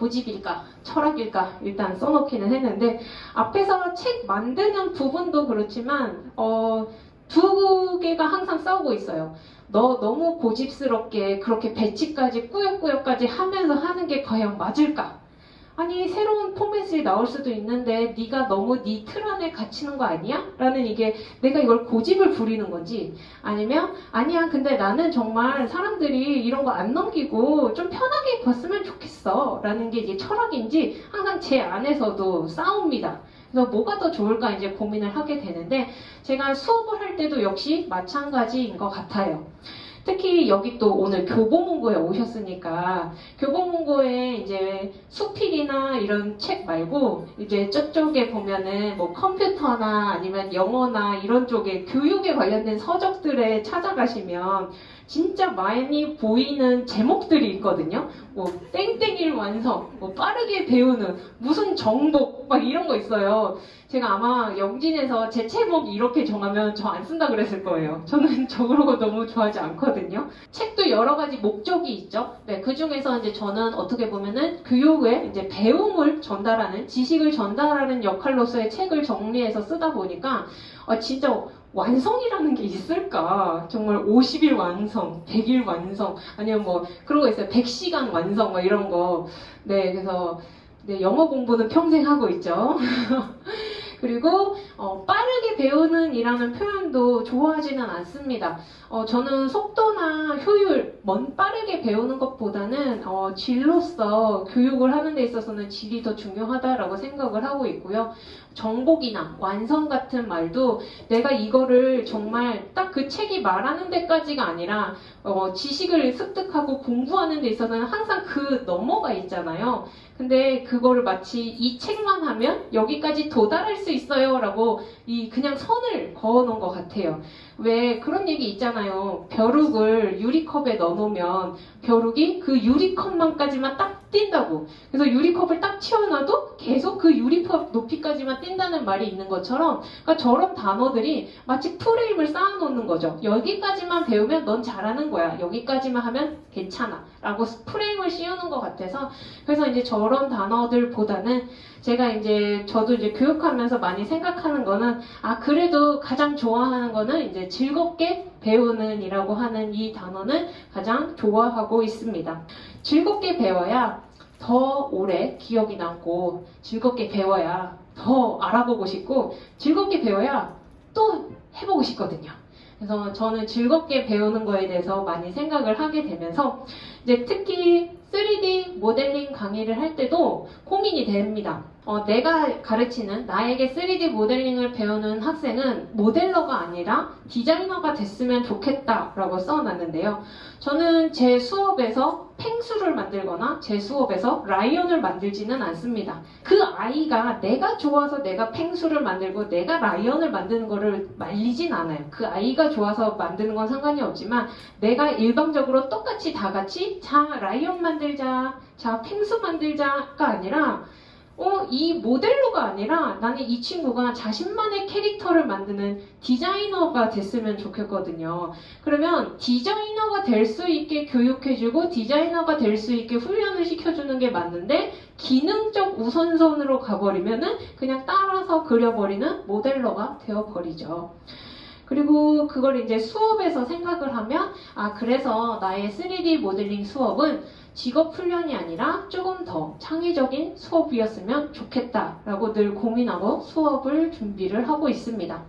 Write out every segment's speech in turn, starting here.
고집일까 철학일까 일단 써놓기는 했는데 앞에서 책 만드는 부분도 그렇지만 어, 두 개가 항상 싸우고 있어요. 너 너무 고집스럽게 그렇게 배치까지 꾸역꾸역까지 하면서 하는 게 과연 맞을까? 아니 새로운 포맷이 나올 수도 있는데 네가 너무 네 틀 안에 갇히는 거 아니야? 라는 이게 내가 이걸 고집을 부리는 건지 아니면 아니야 근데 나는 정말 사람들이 이런 거 안 넘기고 좀 편하게 봤으면 좋겠어 라는 게 이제 철학인지 항상 제 안에서도 싸웁니다. 그래서 뭐가 더 좋을까 이제 고민을 하게 되는데 제가 수업을 할 때도 역시 마찬가지인 것 같아요. 특히 여기 또 오늘 교보문고에 오셨으니까 교보문고에 이제 수필이나 이런 책 말고 이제 저쪽에 보면은 뭐 컴퓨터나 아니면 영어나 이런 쪽에 교육에 관련된 서적들에 찾아가시면 진짜 많이 보이는 제목들이 있거든요. 뭐 땡땡일 완성, 뭐 빠르게 배우는 무슨 정복 막 이런 거 있어요. 제가 아마 영진에서 제 제목 이렇게 정하면 저 안 쓴다 그랬을 거예요. 저는 저 그런 거 너무 좋아하지 않거든요. 책도 여러 가지 목적이 있죠. 네, 그 중에서 이제 저는 어떻게 보면은 교육에 이제 배움을 전달하는 지식을 전달하는 역할로서의 책을 정리해서 쓰다 보니까 어, 진짜 완성이라는 게 있을까? 정말 50일 완성, 100일 완성, 아니면 뭐 그런 거 있어요. 100시간 완성, 뭐 이런 거. 네, 그래서 네, 영어 공부는 평생 하고 있죠. 그리고 어, 빠르게 배우는 이라는 표현도 좋아하지는 않습니다. 어, 저는 속도나 효율, 먼 빠르게 배우는 것보다는 어, 질로서 교육을 하는 데 있어서는 질이 더 중요하다라고 생각을 하고 있고요. 정복이나 완성 같은 말도 내가 이거를 정말 딱 그 책이 말하는 데까지가 아니라 어, 지식을 습득하고 공부하는 데 있어서는 항상 그 너머가 있잖아요. 근데 그거를 마치 이 책만 하면 여기까지 도달할 수 있어요 라고 이 그냥 선을 그어 놓은 것 같아요. 왜 그런 얘기 있잖아요. 벼룩을 유리컵에 넣어놓으면 벼룩이 그 유리컵만까지만 딱 뛴다고. 그래서 유리컵을 딱 치워놔도 계속 그 유리컵 높이까지만 뛴다는 말이 있는 것처럼 그러니까 저런 단어들이 마치 프레임을 쌓아놓는 거죠. 여기까지만 배우면 넌 잘하는 거야. 여기까지만 하면 괜찮아. 라고 프레임을 씌우는 것 같아서 그래서 이제 저런 단어들보다는 제가 이제 저도 이제 교육하면서 많이 생각하는 거는 아 그래도 가장 좋아하는 거는 이제 즐겁게 배우는 이라고 하는 이 단어는 가장 좋아하고 있습니다. 즐겁게 배워야 더 오래 기억이 남고 즐겁게 배워야 더 알아보고 싶고 즐겁게 배워야 또 해보고 싶거든요. 그래서 저는 즐겁게 배우는 거에 대해서 많이 생각을 하게 되면서 이제 특히 3D 모델링 강의를 할 때도 고민이 됩니다. 어, 내가 가르치는 나에게 3D 모델링을 배우는 학생은 모델러가 아니라 디자이너가 됐으면 좋겠다라고 써놨는데요. 저는 제 수업에서 펭수를 만들거나 제 수업에서 라이언을 만들지는 않습니다. 그 아이가 내가 좋아서 내가 펭수를 만들고 내가 라이언을 만드는 거를 말리진 않아요. 그 아이가 좋아서 만드는 건 상관이 없지만 내가 일방적으로 똑같이 다 같이 자 라이언 만들자 자 펭수 만들자가 아니라 어, 이 모델로가 아니라 나는 이 친구가 자신만의 캐릭터를 만드는 디자이너가 됐으면 좋겠거든요. 그러면 디자이너가 될 수 있게 교육해주고 디자이너가 될 수 있게 훈련을 시켜주는 게 맞는데 기능적 우선선으로 가버리면은 그냥 따라서 그려버리는 모델러가 되어버리죠. 그리고 그걸 이제 수업에서 생각을 하면 아 그래서 나의 3D 모델링 수업은 직업 훈련이 아니라 조금 더 창의적인 수업이었으면 좋겠다라고 늘 고민하고 수업을 준비를 하고 있습니다.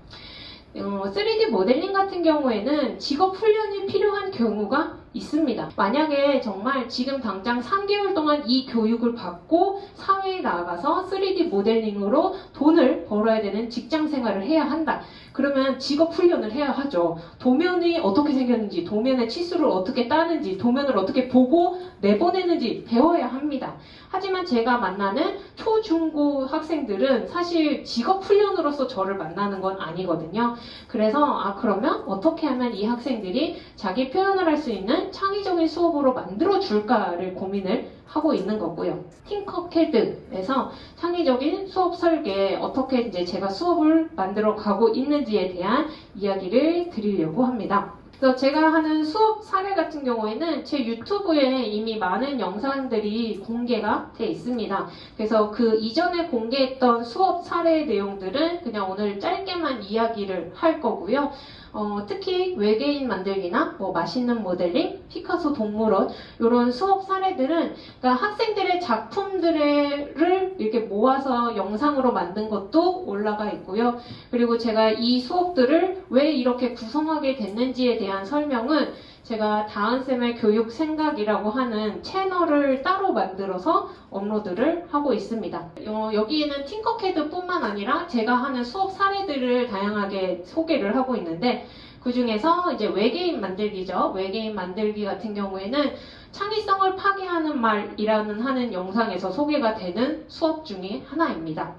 어, 3D 모델링 같은 경우에는 직업 훈련이 필요한 경우가 있습니다. 만약에 정말 지금 당장 3개월 동안 이 교육을 받고 사회에 나가서 3D 모델링으로 돈을 벌어야 되는 직장 생활을 해야 한다. 그러면 직업 훈련을 해야 하죠. 도면이 어떻게 생겼는지, 도면의 치수를 어떻게 따는지, 도면을 어떻게 보고 내보내는지 배워야 합니다. 하지만 제가 만나는 초, 중, 고 학생들은 사실 직업 훈련으로서 저를 만나는 건 아니거든요. 그래서 아 그러면 어떻게 하면 이 학생들이 자기 표현을 할 수 있는 창의적인 수업으로 만들어 줄까를 고민을 하고 있는 거고요. 팅커캐드에서 창의적인 수업 설계 어떻게 이제 제가 수업을 만들어 가고 있는지에 대한 이야기를 드리려고 합니다. 그래서 제가 하는 수업 사례 같은 경우에는 제 유튜브에 이미 많은 영상들이 공개가 돼 있습니다. 그래서 그 이전에 공개했던 수업 사례 내용들은 그냥 오늘 짧게만 이야기를 할 거고요. 어, 특히 외계인 만들기나 뭐 맛있는 모델링, 피카소 동물원 이런 수업 사례들은 그러니까 학생들의 작품들을 이렇게 모아서 영상으로 만든 것도 올라가 있고요. 그리고 제가 이 수업들을 왜 이렇게 구성하게 됐는지에 대한 설명은 제가 다은쌤의 교육 생각이라고 하는 채널을 따로 만들어서 업로드를 하고 있습니다. 어, 여기에는 팅커캐드뿐만 아니라 제가 하는 수업 사례들을 다양하게 소개를 하고 있는데 그 중에서 이제 외계인 만들기죠. 외계인 만들기 같은 경우에는 창의성을 파괴하는 말이라는 하는 영상에서 소개가 되는 수업 중에 하나입니다.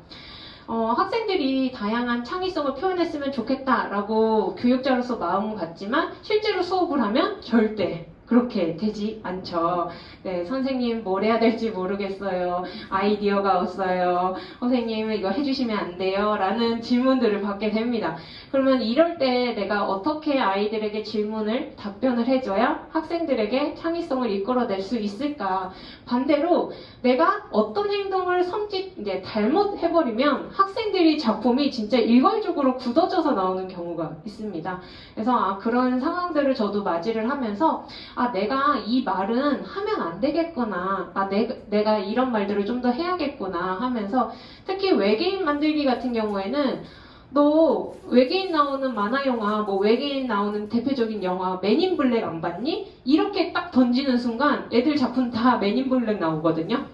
어, 학생들이 다양한 창의성을 표현했으면 좋겠다라고 교육자로서 마음은 갖지만 실제로 수업을 하면 절대 그렇게 되지 않죠. 네, 선생님 뭘 해야 될지 모르겠어요. 아이디어가 없어요. 선생님 이거 해주시면 안 돼요. 라는 질문들을 받게 됩니다. 그러면 이럴 때 내가 어떻게 아이들에게 질문을 답변을 해줘야 학생들에게 창의성을 이끌어낼 수 있을까? 반대로 내가 어떤 행동을 섬짓 이제 잘못 해버리면 학생들이 작품이 진짜 일괄적으로 굳어져서 나오는 경우가 있습니다. 그래서 아, 그런 상황들을 저도 맞이를 하면서 아 내가 이 말은 하면 안 되겠구나. 아 내, 내가 이런 말들을 좀 더 해야겠구나 하면서 특히 외계인 만들기 같은 경우에는 너 외계인 나오는 만화 영화, 뭐 외계인 나오는 대표적인 영화 맨인 블랙 안 봤니? 이렇게 딱 던지는 순간 애들 작품 다 맨인 블랙 나오거든요.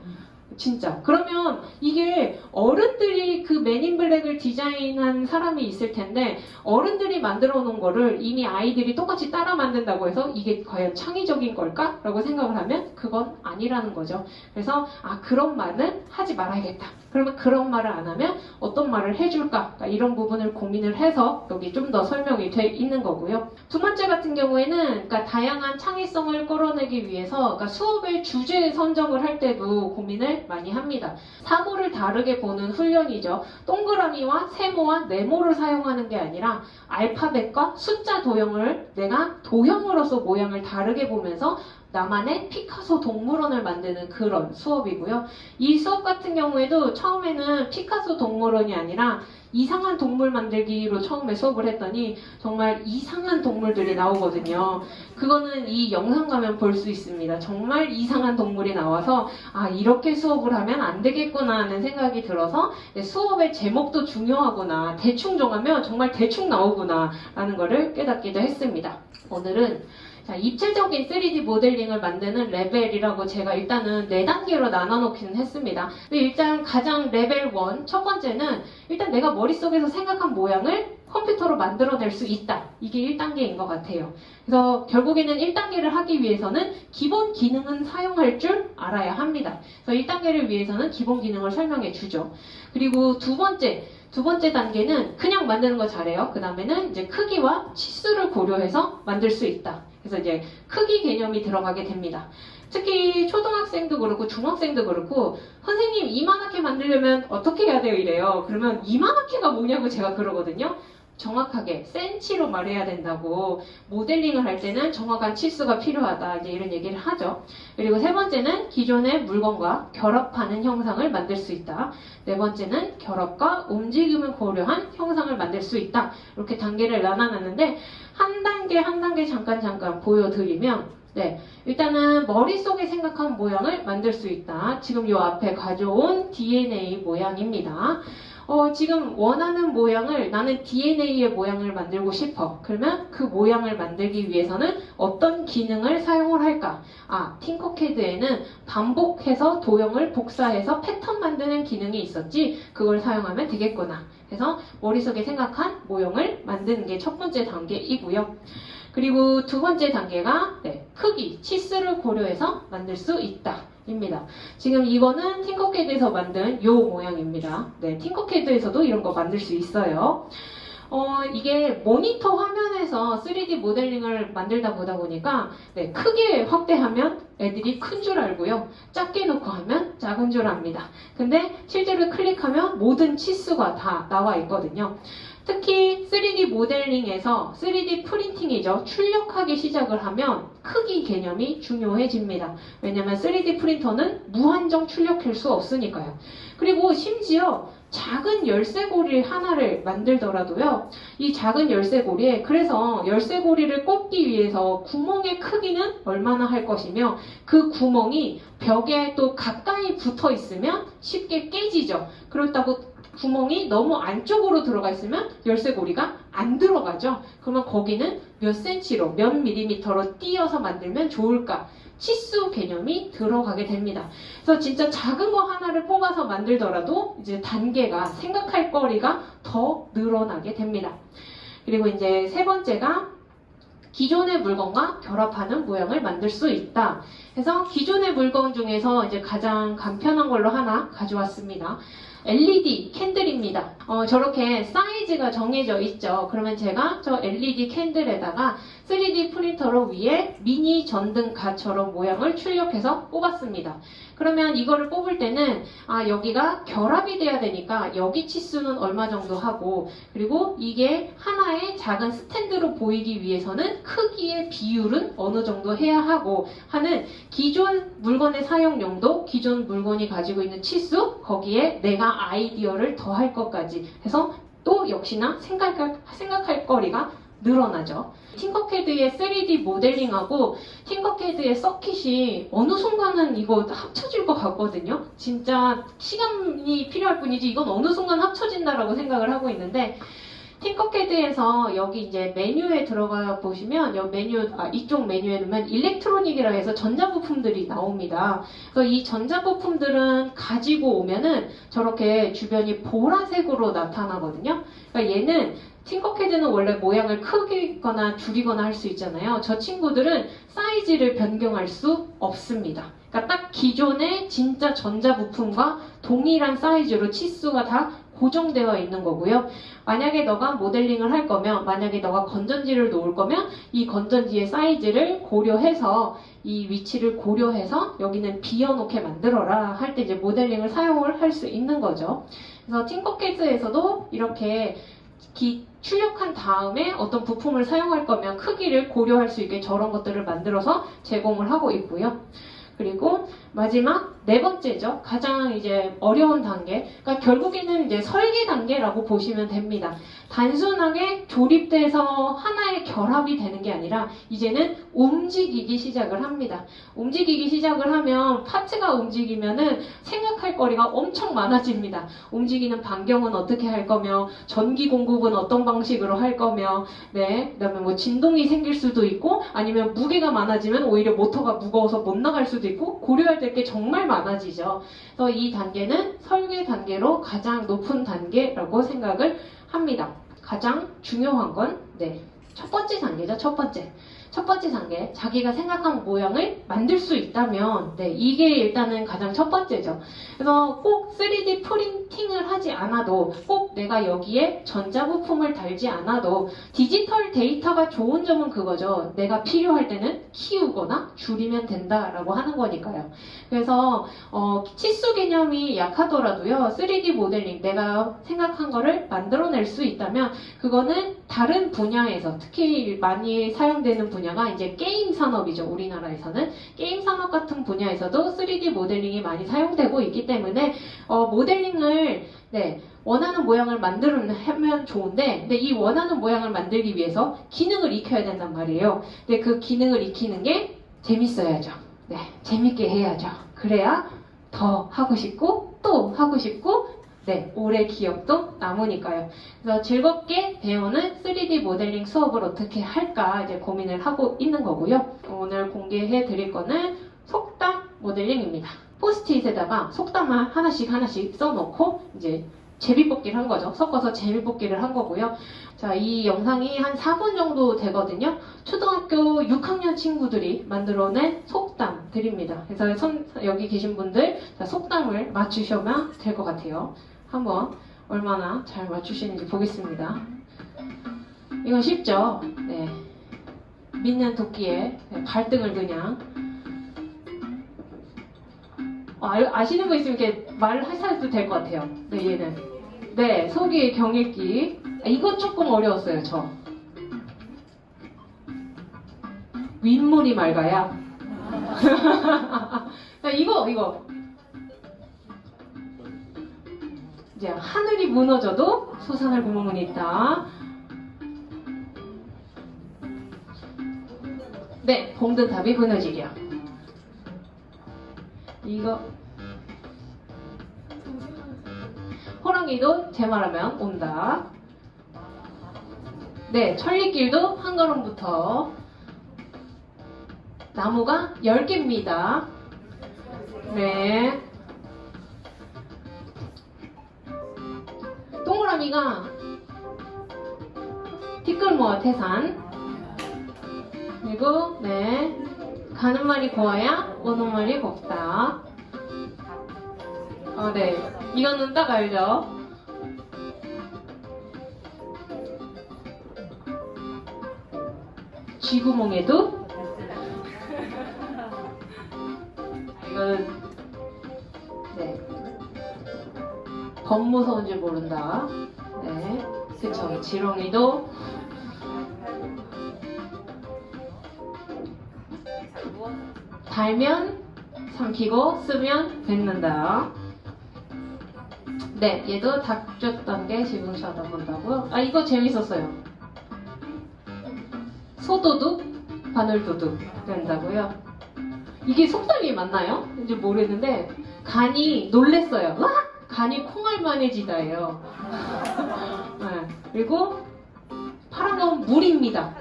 진짜. 그러면 이게 어른들이 그 맨인 블랙을 디자인한 사람이 있을 텐데 어른들이 만들어 놓은 거를 이미 아이들이 똑같이 따라 만든다고 해서 이게 과연 창의적인 걸까? 라고 생각을 하면 그건 아니라는 거죠. 그래서 아 그런 말은 하지 말아야겠다. 그러면 그런 말을 안 하면 어떤 말을 해줄까? 그러니까 이런 부분을 고민을 해서 여기 좀 더 설명이 돼 있는 거고요. 두 번째 같은 경우에는 그러니까 다양한 창의성을 끌어내기 위해서 그러니까 수업의 주제 선정을 할 때도 고민을 많이 합니다. 사고를 다르게 보는 훈련이죠. 동그라미와 세모와 네모를 사용하는 게 아니라 알파벳과 숫자 도형을 내가 도형으로서 모양을 다르게 보면서 나만의 피카소 동물원을 만드는 그런 수업이고요. 이 수업 같은 경우에도 처음에는 피카소 동물원이 아니라 이상한 동물 만들기로 처음에 수업을 했더니 정말 이상한 동물들이 나오거든요. 그거는 이 영상 가면 볼 수 있습니다. 정말 이상한 동물이 나와서 아 이렇게 수업을 하면 안 되겠구나 하는 생각이 들어서 수업의 제목도 중요하구나 대충 정하면 정말 대충 나오구나 라는 거를 깨닫기도 했습니다. 오늘은 자, 입체적인 3D 모델링을 만드는 레벨이라고 제가 일단은 4단계로 나눠놓기는 했습니다. 근데 일단 가장 레벨 1, 첫 번째는 일단 내가 머릿속에서 생각한 모양을 컴퓨터로 만들어낼 수 있다. 이게 1단계인 것 같아요. 그래서 결국에는 1단계를 하기 위해서는 기본 기능은 사용할 줄 알아야 합니다. 그래서 1단계를 위해서는 기본 기능을 설명해 주죠. 그리고 두 번째, 두 번째 단계는 그냥 만드는 거 잘해요. 그 다음에는 이제 크기와 치수를 고려해서 만들 수 있다. 그래서 이제 크기 개념이 들어가게 됩니다. 특히 초등학생도 그렇고 중학생도 그렇고 선생님 이만하게 만들려면 어떻게 해야 돼요 이래요. 그러면 이만하게가 뭐냐고 제가 그러거든요. 정확하게 센치로 말해야 된다고 모델링을 할 때는 정확한 치수가 필요하다 이제 이런 얘기를 하죠. 그리고 세 번째는 기존의 물건과 결합하는 형상을 만들 수 있다. 네 번째는 결합과 움직임을 고려한 형상을 만들 수 있다. 이렇게 단계를 나눠놨는데 한 단계 한 단계 잠깐 잠깐 보여드리면 네, 일단은 머릿속에 생각한 모양을 만들 수 있다. 지금 이 앞에 가져온 DNA 모양입니다. 어, 지금 원하는 모양을 나는 DNA의 모양을 만들고 싶어. 그러면 그 모양을 만들기 위해서는 어떤 기능을 사용을 할까? 아, 팅커캐드에는 반복해서 도형을 복사해서 패턴 만드는 기능이 있었지. 그걸 사용하면 되겠구나. 그래서 머릿속에 생각한 모형을 만드는 게 첫 번째 단계이고요. 그리고 두 번째 단계가 네, 크기, 치수를 고려해서 만들 수 있다. 입니다. 지금 이거는 팅커캐드에서 만든 요 모양입니다. 네, 팅커캐드에서도 이런 거 만들 수 있어요. 어, 이게 모니터 화면에서 3D 모델링을 만들다 보다 보니까 네, 크게 확대하면 애들이 큰 줄 알고요. 작게 놓고 하면 작은 줄 압니다. 근데 실제로 클릭하면 모든 치수가 다 나와 있거든요. 특히 3D 모델링에서 3D 프린팅이죠. 출력하기 시작을 하면 크기 개념이 중요해집니다. 왜냐하면 3D 프린터는 무한정 출력할 수 없으니까요. 그리고 심지어 작은 열쇠고리 하나를 만들더라도요. 이 작은 열쇠고리에 그래서 열쇠고리를 꽂기 위해서 구멍의 크기는 얼마나 할 것이며 그 구멍이 벽에 또 가까이 붙어 있으면 쉽게 깨지죠. 그렇다고 구멍이 너무 안쪽으로 들어가 있으면 열쇠고리가 안 들어가죠. 그러면 거기는 몇 센치로, 몇 밀리미터로 띄어서 만들면 좋을까? 치수 개념이 들어가게 됩니다. 그래서 진짜 작은 거 하나를 뽑아서 만들더라도 이제 단계가 생각할 거리가 더 늘어나게 됩니다. 그리고 이제 세 번째가 기존의 물건과 결합하는 모양을 만들 수 있다. 그래서 기존의 물건 중에서 이제 가장 간편한 걸로 하나 가져왔습니다. LED 캔들입니다. 어, 저렇게 사이즈가 정해져 있죠. 그러면 제가 저 LED 캔들에다가 3D 프린터로 위에 미니 전등갓처럼 모양을 출력해서 뽑았습니다. 그러면 이거를 뽑을 때는 아 여기가 결합이 돼야 되니까 여기 치수는 얼마 정도 하고 그리고 이게 하나의 작은 스탠드로 보이기 위해서는 크기의 비율은 어느 정도 해야 하고 하는 기존 물건의 사용 용도 기존 물건이 가지고 있는 치수 거기에 내가 아이디어를 더할 것까지 해서 또 역시나 생각할, 생각할 거리가 늘어나죠. 팅커캐드의 3D 모델링하고 팅커캐드의 서킷이 어느 순간은 이거 합쳐질 것 같거든요. 진짜 시간이 필요할 뿐이지 이건 어느 순간 합쳐진다라고 생각을 하고 있는데 팅커캐드에서 여기 이제 메뉴에 들어가 보시면 여 메뉴 아, 이쪽 메뉴에는 일렉트로닉이라 해서 전자부품들이 나옵니다. 그래서 이 전자부품들은 가지고 오면은 저렇게 주변이 보라색으로 나타나거든요. 그러니까 얘는 팅커캐드는 원래 모양을 크게거나 줄이거나 할 수 있잖아요. 저 친구들은 사이즈를 변경할 수 없습니다. 그러니까 딱 기존의 진짜 전자부품과 동일한 사이즈로 치수가 다 고정되어 있는 거고요. 만약에 너가 모델링을 할 거면, 만약에 너가 건전지를 놓을 거면 이 건전지의 사이즈를 고려해서 이 위치를 고려해서 여기는 비워놓게 만들어라 할 때 이제 모델링을 사용을 할 수 있는 거죠. 그래서 팅커캐드에서도 이렇게 기, 출력한 다음에 어떤 부품을 사용할 거면 크기를 고려할 수 있게 저런 것들을 만들어서 제공을 하고 있고요. 그리고 마지막 네 번째죠. 가장 이제 어려운 단계. 그러니까 결국에는 이제 설계 단계라고 보시면 됩니다. 단순하게 조립돼서 하나의 결합이 되는 게 아니라 이제는 움직이기 시작을 합니다. 움직이기 시작을 하면 파츠가 움직이면은 생각할 거리가 엄청 많아집니다. 움직이는 반경은 어떻게 할 거며 전기 공급은 어떤 방식으로 할 거며 네 그다음에 뭐 진동이 생길 수도 있고 아니면 무게가 많아지면 오히려 모터가 무거워서 못 나갈 수도 있고 고려할 될게 정말 많아 지죠. 그래서 이 단계는 설계 단계로 가장 높은 단계라고 생각을 합니다. 가장 중요한 건, 네. 첫 번째 단계죠, 첫 번째. 첫 번째 단계, 자기가 생각한 모양을 만들 수 있다면, 네, 이게 일단은 가장 첫 번째죠. 그래서 꼭 3D 프린팅을 하지 않아도, 꼭 내가 여기에 전자부품을 달지 않아도, 디지털 데이터가 좋은 점은 그거죠. 내가 필요할 때는 키우거나 줄이면 된다라고 하는 거니까요. 그래서, 어, 치수 개념이 약하더라도요, 3D 모델링, 내가 생각한 거를 만들어낼 수 있다면, 그거는 다른 분야에서, 특히 많이 사용되는 분야, 분야가 이제 게임 산업이죠. 우리나라에서는 게임 산업 같은 분야에서도 3D 모델링이 많이 사용되고 있기 때문에 어, 모델링을 네, 원하는 모양을 만들면 좋은데 근데 이 원하는 모양을 만들기 위해서 기능을 익혀야 된단 말이에요. 근데 그 기능을 익히는 게 재밌어야죠. 네, 재밌게 해야죠. 그래야 더 하고 싶고 또 하고 싶고 네, 오래 기억도 남으니까요. 그래서 즐겁게 배우는 3D 모델링 수업을 어떻게 할까 이제 고민을 하고 있는 거고요. 오늘 공개해 드릴 거는 속담 모델링입니다. 포스트잇에다가 속담을 하나씩 하나씩 써놓고 이제 제비뽑기를 한 거죠. 섞어서 제비뽑기를 한 거고요. 자, 이 영상이 한 4분 정도 되거든요. 초등학교 6학년 친구들이 만들어낸 속담들입니다. 그래서 선, 여기 계신 분들 속담을 맞추시면 될것 같아요. 한번 얼마나 잘 맞추시는지 보겠습니다. 이건 쉽죠? 네. 믿는 도끼에 발등을 그냥 어, 아, 시는 거 있으면 이렇게 말을 하셔도 될 것 같아요. 네, 얘는. 네, 속이 경읽기. 아, 이거 조금 어려웠어요, 저. 윗물이 맑아야. 자, 이거, 이거. 이제 하늘이 무너져도 솟아날 구멍은 있다. 네, 봉든탑이 무너지려. 이거 호랑이도 제 말하면 온다. 네, 천리길도 한 걸음부터 나무가 10개입니다. 네. 동그라미가 티끌모아 태산 그리고 네 가는 말이 고와야 오는 말이 곱다. 어, 네. 이거는 딱 알죠? 쥐구멍에도 이거는 네. 더 무서운 줄 모른다. 네. 그쵸. 지렁이도 달면 삼키고 쓰면 뱉는다. 네, 얘도 닥쳤던 게 지붕 쳐다본다고요. 아, 이거 재밌었어요. 소도둑, 바늘도둑 된다고요. 이게 속담이 맞나요? 이제 모르겠는데 간이 놀랬어요. 와! 간이 콩알만해지다예요. 네, 그리고 파란 건 물입니다.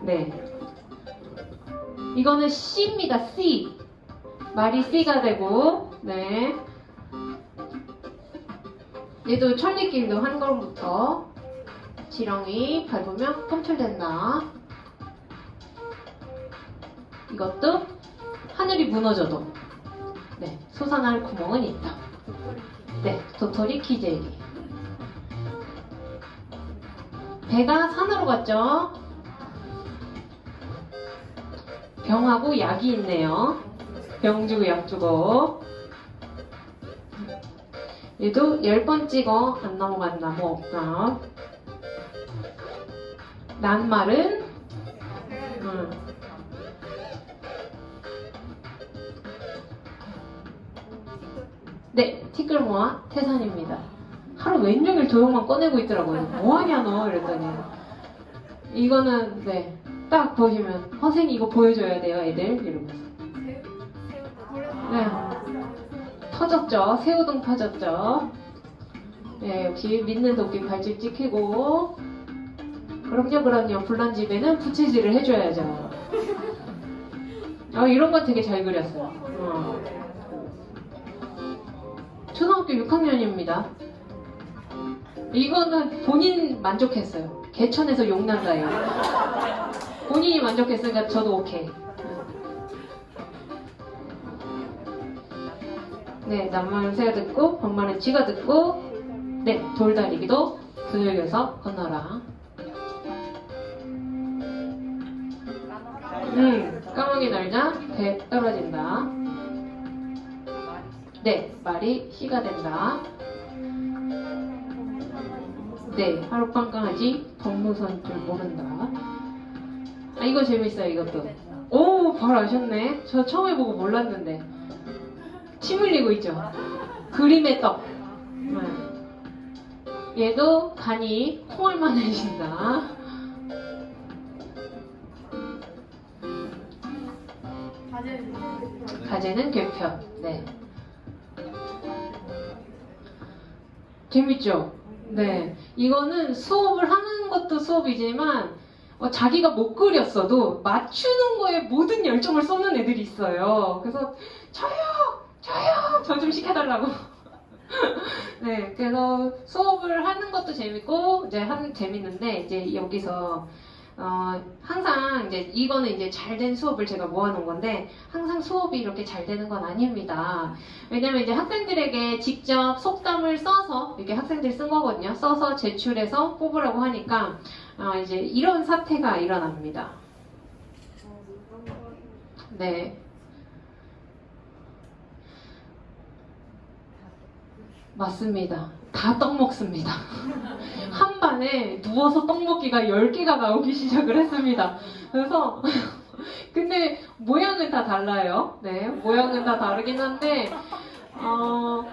네. 이거는 C입니다. C. 말이 C가 되고, 네. 얘도 천리길도 한 걸음부터 지렁이 밟으면 꿈틀댄다. 이것도 하늘이 무너져도 네, 솟아날 구멍은 있다. 네, 도토리 키재기. 배가 산으로 갔죠? 병하고 약이 있네요. 병 주고 약 주고. 얘도 열 번 찍어 안 넘어간 나무 없다. 낱말은 태산입니다. 하루 왼종일 도형만 꺼내고 있더라고요. 뭐하냐 너 이랬더니 이거는 네, 딱 보시면 선생님 이거 보여줘야 돼요 애들 이러면서 네, 터졌죠. 새우등 터졌죠. 네, 역시 믿는 도끼 발집 찍히고 그럼요 그럼요 불난 집에는 부채질을 해줘야죠. 어, 이런 건 되게 잘 그렸어요. 어. 초등학교 6학년입니다. 이거는 본인 만족했어요. 개천에서 용난다예요. 본인이 만족했으니까 저도 오케이. 네, 낱말은 새가 듣고, 반말은 쥐가 듣고, 네, 돌다리기도 두들겨서 건너라. 음, 까마귀 날자, 배 떨어진다. 네, 말이 씨가 된다. 네, 하룻밤 강아지 덕무선 줄 모른다. 아, 이거 재밌어요, 이것도. 오, 바로 아셨네. 저 처음 해보고 몰랐는데. 침 흘리고 있죠. 그림의 떡. 네. 얘도 간이 콩알만 해진다. 가재는 괴편. 네. 재밌죠? 네. 이거는 수업을 하는 것도 수업이지만 어, 자기가 못 그렸어도 맞추는 거에 모든 열정을 쏟는 애들이 있어요. 그래서 저요! 저요! 저 좀 시켜달라고. 네. 그래서 수업을 하는 것도 재밌고 이제 하는 재밌는데 이제 여기서 어, 항상 이제 이거는 이제 잘 된 수업을 제가 모아놓은 건데 항상 수업이 이렇게 잘 되는 건 아닙니다. 왜냐면 이제 학생들에게 직접 속담을 써서 이렇게 학생들이 쓴 거거든요. 써서 제출해서 뽑으라고 하니까 어, 이제 이런 사태가 일어납니다. 네. 맞습니다. 다 떡 먹습니다. 한 반에 누워서 떡 먹기가 10개가 나오기 시작을 했습니다. 그래서 근데 모양은 다 달라요. 네, 모양은 다 다르긴 한데 어,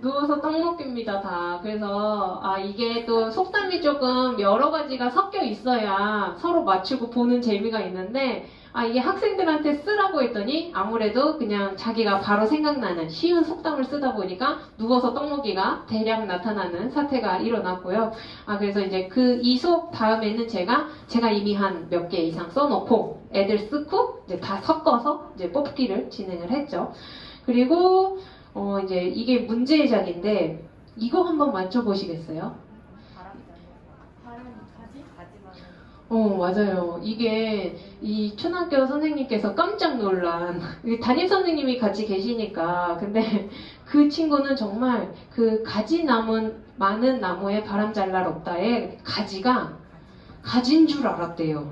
누워서 떡 먹기입니다 다. 그래서 아 이게 또 속담이 조금 여러 가지가 섞여 있어야 서로 맞추고 보는 재미가 있는데 아 이게 학생들한테 쓰라고 했더니 아무래도 그냥 자기가 바로 생각나는 쉬운 속담을 쓰다 보니까 누워서 떡 먹기가 대량 나타나는 사태가 일어났고요. 아 그래서 이제 그 이 수업 다음에는 제가 제가 이미 한 몇 개 이상 써놓고 애들 쓰고 이제 다 섞어서 이제 뽑기를 진행을 했죠. 그리고 어 이제 이게 문제작인데 이거 한번 맞춰보시겠어요? 어 맞아요. 이게 이 초등학교 선생님께서 깜짝 놀란 이 담임 선생님이 같이 계시니까 근데 그 친구는 정말 그 가지 남은 많은 나무에 바람 잘날 없다에 가지가 가진 줄 알았대요.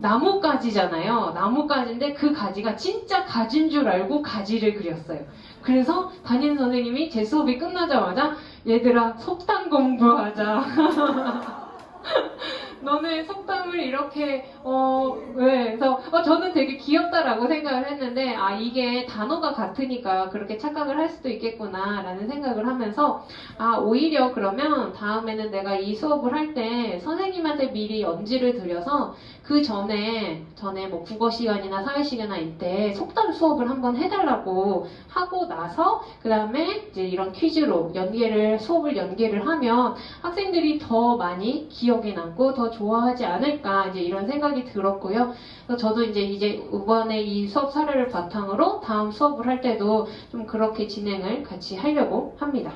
나뭇가지잖아요. 나뭇가지인데 그 가지가 진짜 가진 줄 알고 가지를 그렸어요. 그래서 담임 선생님이 제 수업이 끝나자마자 얘들아 속담 공부하자. 너네 속담을 이렇게 어 왜? 그래서 어, 저는 되게 귀엽다라고 생각을 했는데 아 이게 단어가 같으니까 그렇게 착각을 할 수도 있겠구나라는 생각을 하면서 아 오히려 그러면 다음에는 내가 이 수업을 할 때 선생님한테 미리 연지를 드려서 그 전에 전에 뭐 국어 시간이나 사회 시간일 때 속담 수업을 한번 해달라고 하고 나서 그 다음에 이제 이런 퀴즈로 연계를 수업을 연계를 하면 학생들이 더 많이 기억에 남고 더 좋아하지 않을까 이제 이런 생각이 들었고요. 그래서 저도 이제 이제 이번에 이 수업 사례를 바탕으로 다음 수업을 할 때도 좀 그렇게 진행을 같이 하려고 합니다.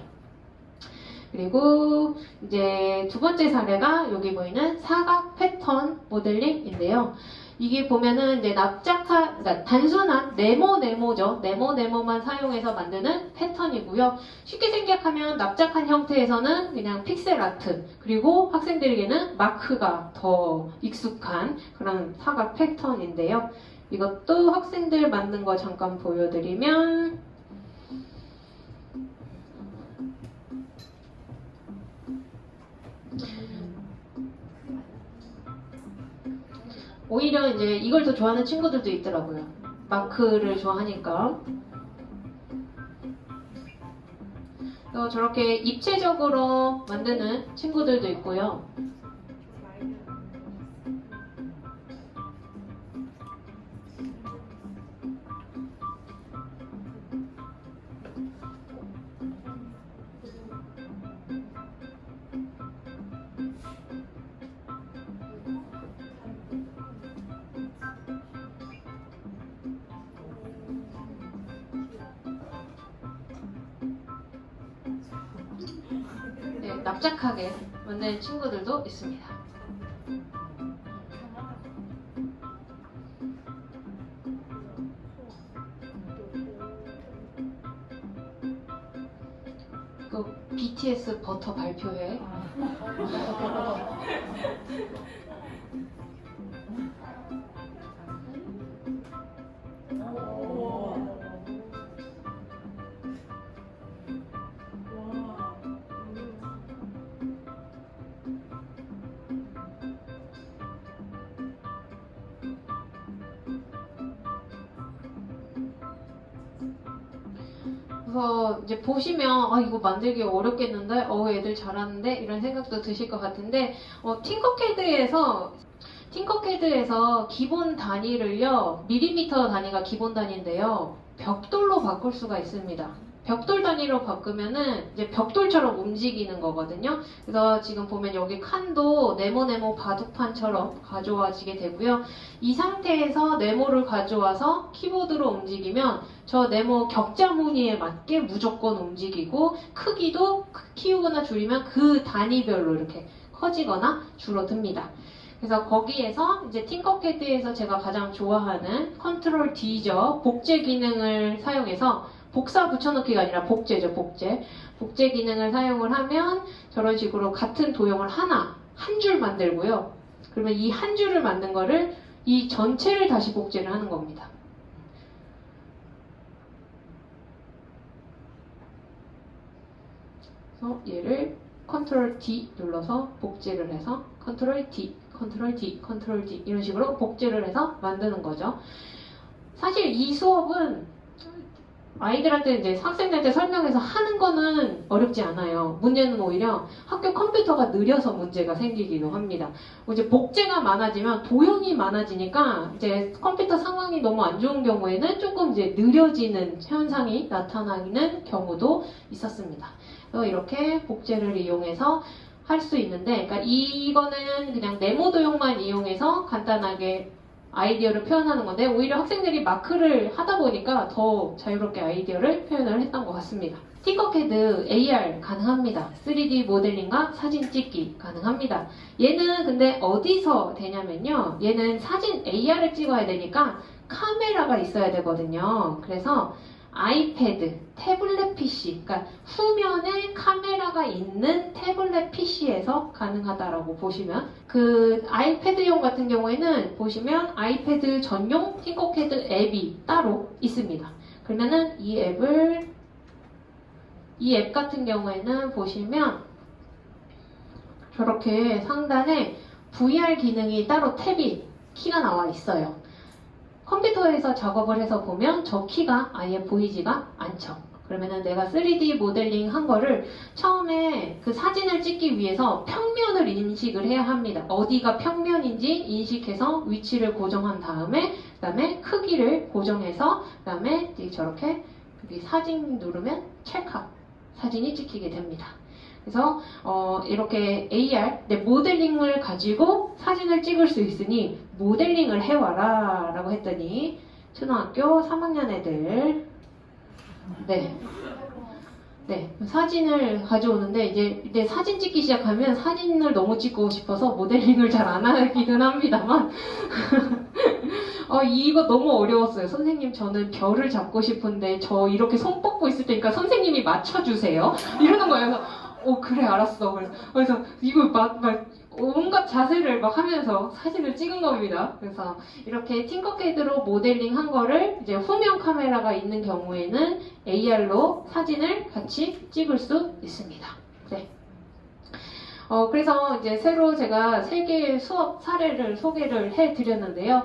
그리고 이제 두 번째 사례가 여기 보이는 사각 패턴 모델링인데요. 이게 보면은 이제 납작한, 그러니까 단순한 네모 네모죠. 네모 네모만 사용해서 만드는 패턴이고요. 쉽게 생각하면 납작한 형태에서는 그냥 픽셀 아트, 그리고 학생들에게는 마크가 더 익숙한 그런 사각 패턴인데요. 이것도 학생들 만든 거 잠깐 보여드리면 오히려 이제 이걸 더 좋아하는 친구들도 있더라고요. 마크를 좋아하니까. 또 저렇게 입체적으로 만드는 친구들도 있고요. 납작하게 만드는 친구들도 있습니다. 그 BTS 버터 발표회 그래서 이제 보시면 아 이거 만들기 어렵겠는데? 어 애들 잘하는데? 이런 생각도 드실 것 같은데 어, 팅커캐드에서 팅커캐드에서 기본 단위를요 밀리미터 단위가 기본 단위인데요. 벽돌로 바꿀 수가 있습니다. 벽돌 단위로 바꾸면은 이제 벽돌처럼 움직이는 거거든요. 그래서 지금 보면 여기 칸도 네모네모 바둑판처럼 가져와지게 되고요. 이 상태에서 네모를 가져와서 키보드로 움직이면 저 네모 격자 무늬에 맞게 무조건 움직이고 크기도 키우거나 줄이면 그 단위별로 이렇게 커지거나 줄어듭니다. 그래서 거기에서 이제 팅커캐드에서 제가 가장 좋아하는 컨트롤 D죠. 복제 기능을 사용해서 복사 붙여넣기가 아니라 복제죠, 복제. 복제 기능을 사용을 하면 저런 식으로 같은 도형을 하나, 한 줄 만들고요. 그러면 이 한 줄을 만든 거를 이 전체를 다시 복제를 하는 겁니다. 그래서 얘를 컨트롤 D 눌러서 복제를 해서 컨트롤 D, 컨트롤 D, 컨트롤 D 이런 식으로 복제를 해서 만드는 거죠. 사실 이 수업은 아이들한테 이제 학생들한테 설명해서 하는 거는 어렵지 않아요. 문제는 오히려 학교 컴퓨터가 느려서 문제가 생기기도 합니다. 이제 복제가 많아지면 도형이 많아지니까 이제 컴퓨터 상황이 너무 안 좋은 경우에는 조금 이제 느려지는 현상이 나타나는 경우도 있었습니다. 이렇게 복제를 이용해서 할 수 있는데, 그러니까 이거는 그냥 네모 도형만 이용해서 간단하게 아이디어를 표현하는 건데 오히려 학생들이 마크를 하다 보니까 더 자유롭게 아이디어를 표현을 했던 것 같습니다. 팅커캐드 AR 가능합니다. 3D 모델링과 사진 찍기 가능합니다. 얘는 근데 어디서 되냐면요. 얘는 사진 AR을 찍어야 되니까 카메라가 있어야 되거든요. 그래서 아이패드, 태블릿 PC, 그러니까 후면에 카메라가 있는 태블릿 PC에서 가능하다라고 보시면 그 아이패드용 같은 경우에는 보시면 아이패드 전용 팅커캐드 앱이 따로 있습니다. 그러면은 이 앱을 이 앱 같은 경우에는 보시면 저렇게 상단에 VR 기능이 따로 탭이 키가 나와 있어요. 컴퓨터에서 작업을 해서 보면 저 키가 아예 보이지가 않죠. 그러면은 내가 3D 모델링 한 거를 처음에 그 사진을 찍기 위해서 평면을 인식을 해야 합니다. 어디가 평면인지 인식해서 위치를 고정한 다음에 그 다음에 크기를 고정해서 그 다음에 저렇게 여기 사진 누르면 찰칵 사진이 찍히게 됩니다. 그래서 어, 이렇게 AR 네, 모델링을 가지고 사진을 찍을 수 있으니 모델링을 해와라 라고 했더니 초등학교 3학년 애들 네. 네, 사진을 가져오는데 이제, 이제 사진 찍기 시작하면 사진을 너무 찍고 싶어서 모델링을 잘 안 하기는 합니다만 어, 이거 너무 어려웠어요. 선생님 저는 별을 잡고 싶은데 저 이렇게 손 뻗고 있을 테니까 선생님이 맞춰주세요. 이러는 거예요. 어 그래 알았어. 그래서, 그래서 이거 막, 막 온갖 자세를 막 하면서 사진을 찍은 겁니다. 그래서 이렇게 팅커캐드로 모델링 한 거를 이제 후면 카메라가 있는 경우에는 AR로 사진을 같이 찍을 수 있습니다. 네. 어, 그래서 이제 새로 제가 세 개의 수업 사례를 소개를 해 드렸는데요.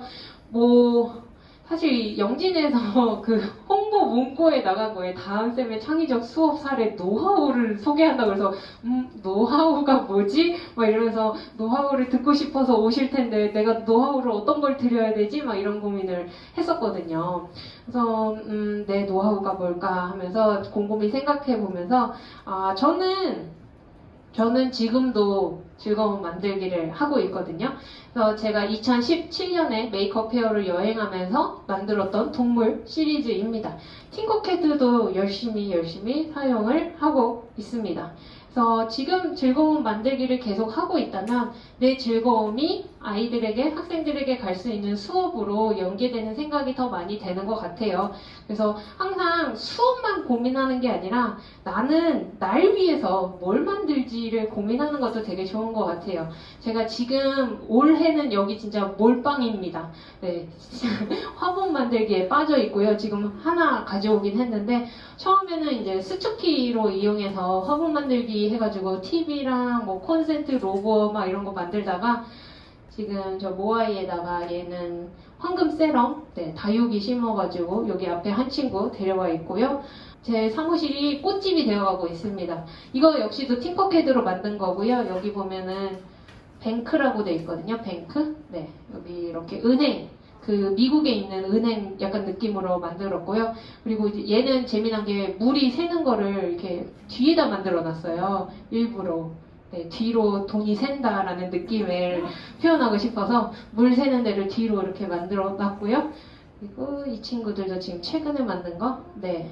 뭐, 사실 영진에서 그 홍보 문구에 나간 거에 다음 쌤의 창의적 수업 사례 노하우를 소개한다고 해서 음 노하우가 뭐지? 막 이러면서 노하우를 듣고 싶어서 오실 텐데 내가 노하우를 어떤 걸 드려야 되지? 막 이런 고민을 했었거든요. 그래서 음, 내 노하우가 뭘까 하면서 곰곰이 생각해 보면서 아 저는 저는 지금도 즐거운 만들기를 하고 있거든요. 그래서 제가 2017년에 Maker Faire를 여행하면서 만들었던 동물 시리즈입니다. 팅커캐드도 열심히 열심히 사용을 하고 있습니다. 그래서 지금 즐거운 만들기를 계속 하고 있다면 내 즐거움이 아이들에게, 학생들에게 갈 수 있는 수업으로 연계되는 생각이 더 많이 되는 것 같아요. 그래서 항상 수업만 고민하는 게 아니라 나는 날 위해서 뭘 만들지를 고민하는 것도 되게 좋은 것 같아요. 제가 지금 올해는 여기 진짜 몰빵입니다. 네, 화분 만들기에 빠져 있고요. 지금 하나 가져오긴 했는데 처음에는 이제 스투키로 이용해서 화분 만들기 해가지고 TV랑 뭐 콘센트 로고 막 이런 거 만들다가 지금 저 모아이에다가 얘는 황금 세럼, 네, 다육이 심어가지고 여기 앞에 한 친구 데려와 있고요. 제 사무실이 꽃집이 되어가고 있습니다. 이거 역시도 팅커캐드로 만든 거고요. 여기 보면은 뱅크라고 돼 있거든요. 뱅크. 네, 여기 이렇게 은행. 그 미국에 있는 은행 약간 느낌으로 만들었고요. 그리고 얘는 재미난 게 물이 새는 거를 이렇게 뒤에다 만들어 놨어요. 일부러. 네, 뒤로 돈이 샌다라는 느낌을 표현하고 싶어서 물 새는 데를 뒤로 이렇게 만들어 놨고요. 그리고 이 친구들도 지금 최근에 만든 거, 네.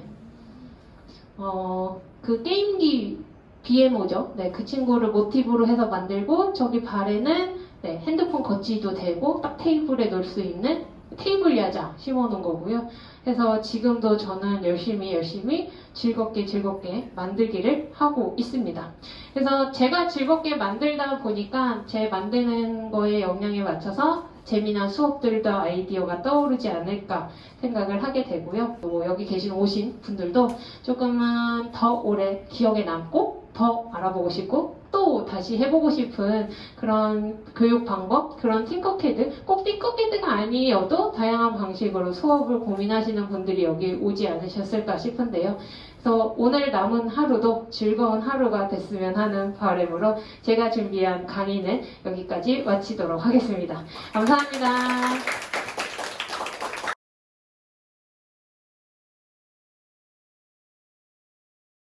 어, 그 게임기 BMO죠. 네, 그 친구를 모티브로 해서 만들고, 저기 발에는 네, 핸드폰 거치도 되고, 딱 테이블에 놓을 수 있는 테이블 야자 심어놓은 거고요. 그래서 지금도 저는 열심히 열심히 즐겁게 즐겁게 만들기를 하고 있습니다. 그래서 제가 즐겁게 만들다 보니까 제 만드는 거에 영향에 맞춰서 재미난 수업들도 아이디어가 떠오르지 않을까 생각을 하게 되고요. 또 여기 계신 오신 분들도 조금은 더 오래 기억에 남고 더 알아보고 싶고 또 다시 해보고 싶은 그런 교육 방법, 그런 팅커캐드, 꼭 팅커캐드가 아니어도 다양한 방식으로 수업을 고민하시는 분들이 여기 오지 않으셨을까 싶은데요. 그래서 오늘 남은 하루도 즐거운 하루가 됐으면 하는 바람으로 제가 준비한 강의는 여기까지 마치도록 하겠습니다. 감사합니다.